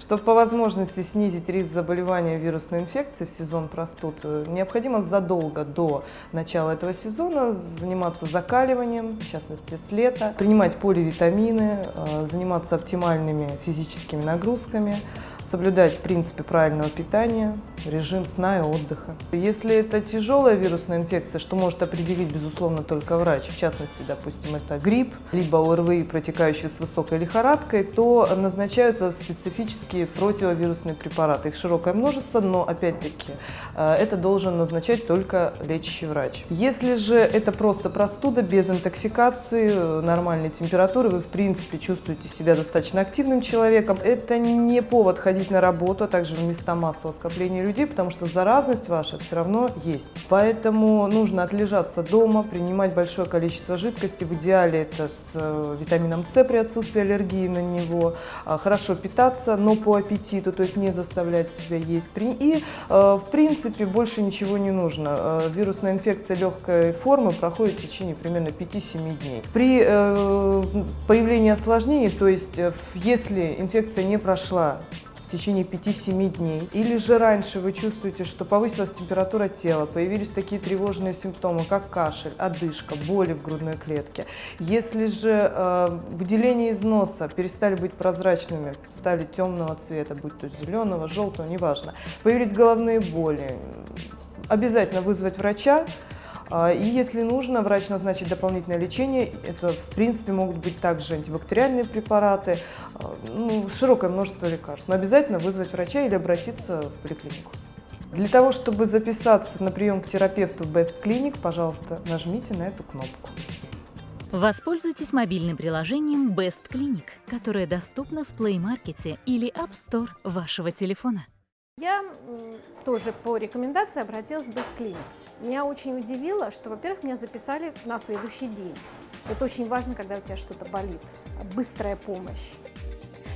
Чтобы по возможности снизить риск заболевания вирусной инфекцией в сезон простуд, э, необходимо задолго до начала этого сезона заниматься закаливанием, в частности с лета, принимать поливитамины, э, заниматься оптимальными физическими нагрузками, соблюдать принципы правильного питания, режим сна и отдыха. Если это тяжелая вирусная инфекция, что может определить, безусловно, только врач, в частности, допустим, это грипп, либо ОРВИ, протекающий с высокой лихорадкой, то назначаются специфические противовирусные препараты. Их широкое множество, но, опять-таки, э, это должен назначать только лечащий врач. Если же это просто простуда, без интоксикации, э, нормальной температуры, вы, в принципе, чувствуете себя достаточно активным человеком, это не повод ходить на работу, а также в места массового скопления людей, потому что заразность ваша все равно есть. Поэтому нужно отлежаться дома, принимать большое количество жидкости, в идеале это с э, витамином С при отсутствии аллергии на него, а, хорошо питаться, но по аппетиту, то есть не заставлять себя есть. И, э, в принципе, больше ничего не нужно. Э, вирусная инфекция легкой формы проходит в течение примерно 5-7 дней. При появлении осложнений, то есть если инфекция не прошла в течение 5-7 дней. Или же раньше вы чувствуете, что повысилась температура тела, появились такие тревожные симптомы, как кашель, одышка, боли в грудной клетке. Если же э, выделения из носа перестали быть прозрачными, стали темного цвета, будь то зеленого, желтого, неважно, появились головные боли, обязательно вызвать врача, и если нужно, врач назначит дополнительное лечение. Это, в принципе, могут быть также антибактериальные препараты, а, ну, широкое множество лекарств. Но обязательно вызвать врача или обратиться в поликлинику. Для того, чтобы записаться на прием к терапевту в Best Clinic, пожалуйста, нажмите на эту кнопку. Воспользуйтесь мобильным приложением Best Clinic, которое доступно в Play Market или App Store вашего телефона. Я тоже по рекомендации обратилась в Бесклиник. Меня очень удивило, что, во-первых, меня записали на следующий день. Это очень важно, когда у тебя что-то болит. Быстрая помощь.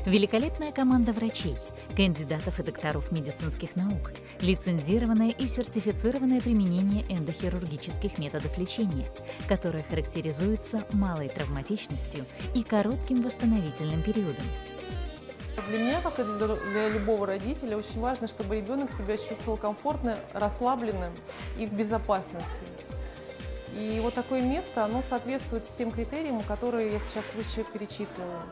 Великолепная команда врачей, кандидатов и докторов медицинских наук, лицензированное и сертифицированное применение эндохирургических методов лечения, которое характеризуется малой травматичностью и коротким восстановительным периодом. Для меня, как и для любого родителя, очень важно, чтобы ребенок себя чувствовал комфортно, расслабленным и в безопасности. И вот такое место, оно соответствует всем критериям, которые я сейчас выше перечислила.